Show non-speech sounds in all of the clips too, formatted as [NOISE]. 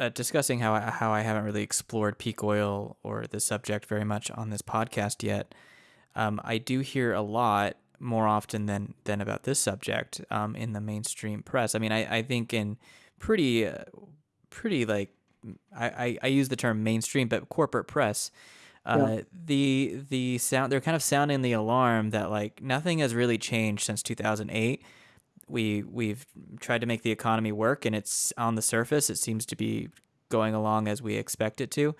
uh, discussing how I, how I haven't really explored peak oil or the subject very much on this podcast yet. Um, I do hear a lot more often than than about this subject um, in the mainstream press. I mean, I, I think in pretty uh, pretty like I, I, I use the term mainstream, but corporate press. Uh, yeah. the the sound they're kind of sounding the alarm that like nothing has really changed since 2008 we we've tried to make the economy work and it's on the surface it seems to be going along as we expect it to.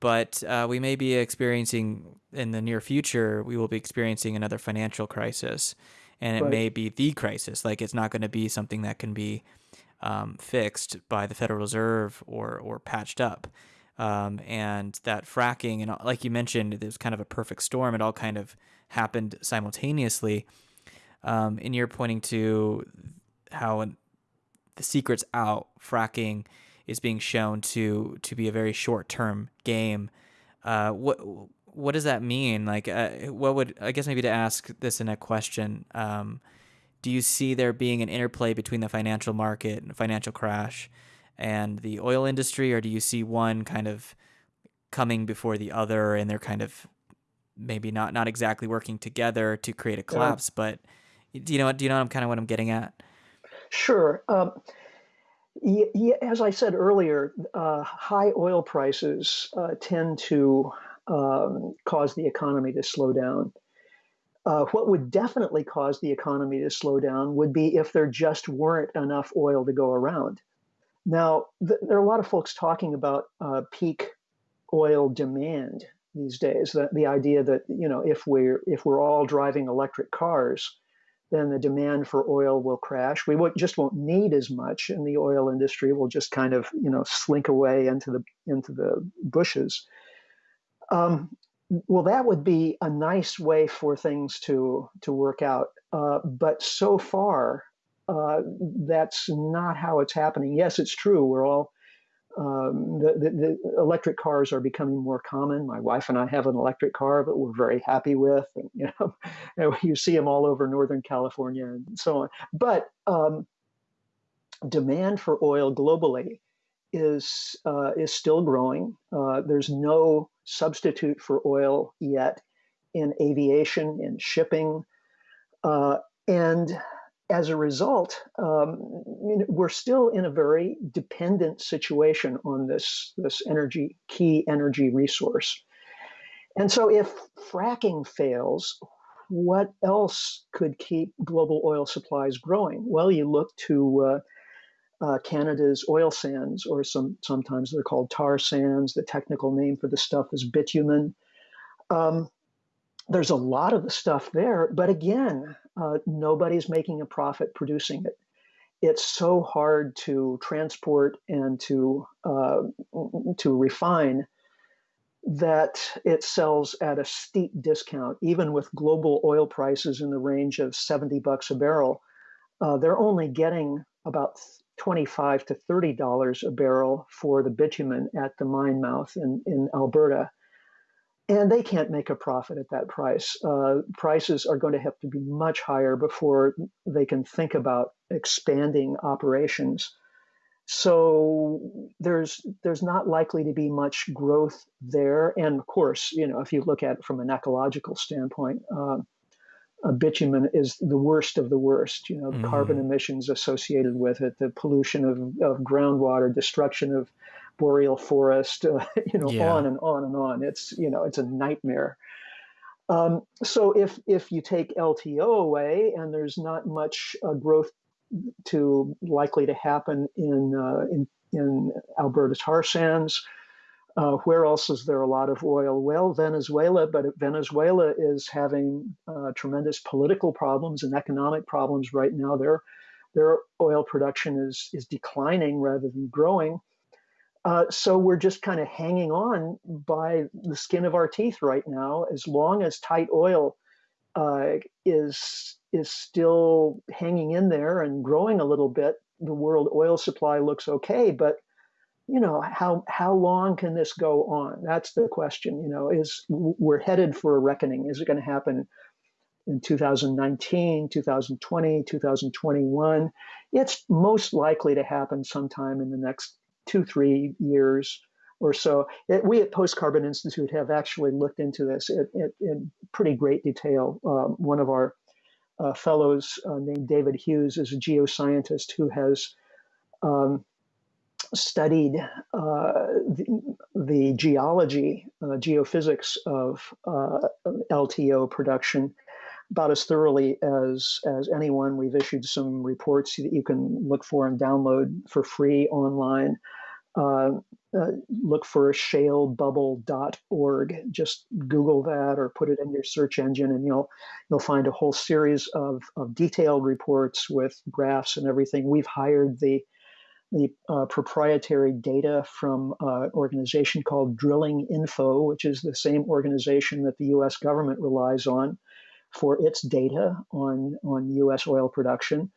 But uh, we may be experiencing in the near future we will be experiencing another financial crisis. And it right. may be the crisis like it's not going to be something that can be um, fixed by the federal reserve or or patched up. Um, and that fracking and like you mentioned it was kind of a perfect storm. It all kind of happened simultaneously um, and you're pointing to how the secret's out fracking is being shown to to be a very short term game. Uh, what what does that mean? Like, uh, what would I guess maybe to ask this in a question? Um, do you see there being an interplay between the financial market and financial crash and the oil industry, or do you see one kind of coming before the other, and they're kind of maybe not not exactly working together to create a collapse, yeah. but do you know? what? Do you know? kind of what I'm getting at. Sure. Um, as I said earlier, uh, high oil prices uh, tend to um, cause the economy to slow down. Uh, what would definitely cause the economy to slow down would be if there just weren't enough oil to go around. Now, th- there are a lot of folks talking about uh, peak oil demand these days. That the idea that you know if we're if we're all driving electric cars, then the demand for oil will crash. We won't, just won't need as much, and the oil industry will just kind of you know slink away into the into the bushes. Um, well, that would be a nice way for things to to work out. Uh, but so far, uh, that's not how it's happening. Yes, it's true. We're all um, the, the, the, electric cars are becoming more common. My wife and I have an electric car, but we're very happy with. And, you know, [LAUGHS] you see them all over Northern California and so on. But um, demand for oil globally is uh, is still growing. Uh, there's no substitute for oil yet in aviation, in shipping, uh, and as a result, um, we're still in a very dependent situation on this, this energy, key energy resource. And so if fracking fails, what else could keep global oil supplies growing? Well, you look to uh, uh, Canada's oil sands, or some sometimes they're called tar sands. The technical name for the stuff is bitumen. Um, there's a lot of the stuff there, but again, uh, nobody's making a profit producing it. It's so hard to transport and to uh, to refine that it sells at a steep discount, even with global oil prices in the range of 70 bucks a barrel. Uh, they're only getting about 25 to 30 dollars a barrel for the bitumen at the mine mouth in, in Alberta and they can't make a profit at that price. Uh, prices are going to have to be much higher before they can think about expanding operations. So there's there's not likely to be much growth there. And of course, you know, if you look at it from an ecological standpoint, uh, bitumen is the worst of the worst. You know, mm-hmm. carbon emissions associated with it, the pollution of, of groundwater, destruction of boreal forest, uh, [LAUGHS] you know, yeah. on and on and on. It's you know, it's a nightmare. Um, so if if you take LTO away and there's not much uh, growth to likely to happen in uh, in in Alberta tar sands. Uh, where else is there a lot of oil? Well, Venezuela, but Venezuela is having uh, tremendous political problems and economic problems right now. Their their oil production is is declining rather than growing. Uh, so we're just kind of hanging on by the skin of our teeth right now. As long as tight oil uh, is is still hanging in there and growing a little bit, the world oil supply looks okay. But you know how how long can this go on? That's the question. You know, is we're headed for a reckoning. Is it going to happen? in 2019, 2020, 2021. It's most likely to happen sometime in the next two, three years or so. It, we at Post Carbon Institute have actually looked into this in, in, pretty great detail. Um, one of our uh, fellows uh, named David Hughes is a geoscientist who has um, studied uh, the, the, geology, uh, geophysics of uh, LTO production about as thoroughly as as anyone. We've issued some reports that you can look for and download for free online. Uh, uh, look for shalebubble.org. Just Google that or put it in your search engine, and you'll you'll find a whole series of, of detailed reports with graphs and everything. We've hired the the uh, proprietary data from an organization called Drilling Info, which is the same organization that the U.S. government relies on for its data on on U.S. oil production.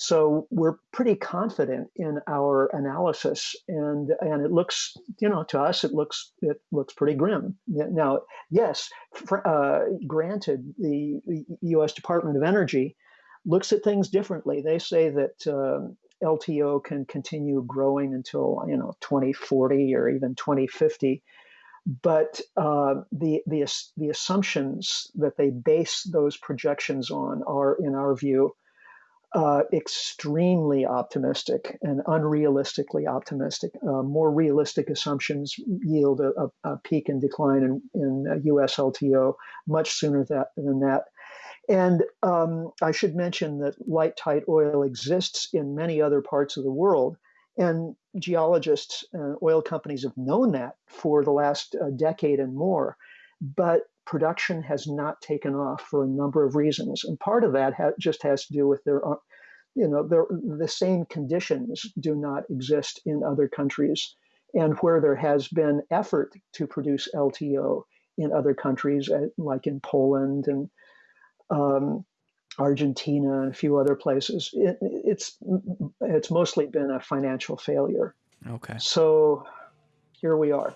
So we're pretty confident in our analysis, and and it looks, you know, to us it looks it looks pretty grim. Now, yes, for, uh, granted, the, the, U.S. Department of Energy looks at things differently. They say that uh, LTO can continue growing until you know 2040 or even 2050 but uh, the, the the assumptions that they base those projections on are, in our view, uh, extremely optimistic and unrealistically optimistic. Uh, more realistic assumptions yield a, a, a peak and decline in, in U.S. LTO much sooner that, than that. And um, I should mention that light tight oil exists in many other parts of the world. And geologists and oil companies have known that for the last uh, decade and more. But production has not taken off for a number of reasons, and part of that ha- just has to do with their, uh, you know, the same conditions do not exist in other countries, and where there has been effort to produce LTO in other countries, uh, like in Poland and um, Argentina and a few other places, it, it's it's mostly been a financial failure. Okay. So here we are.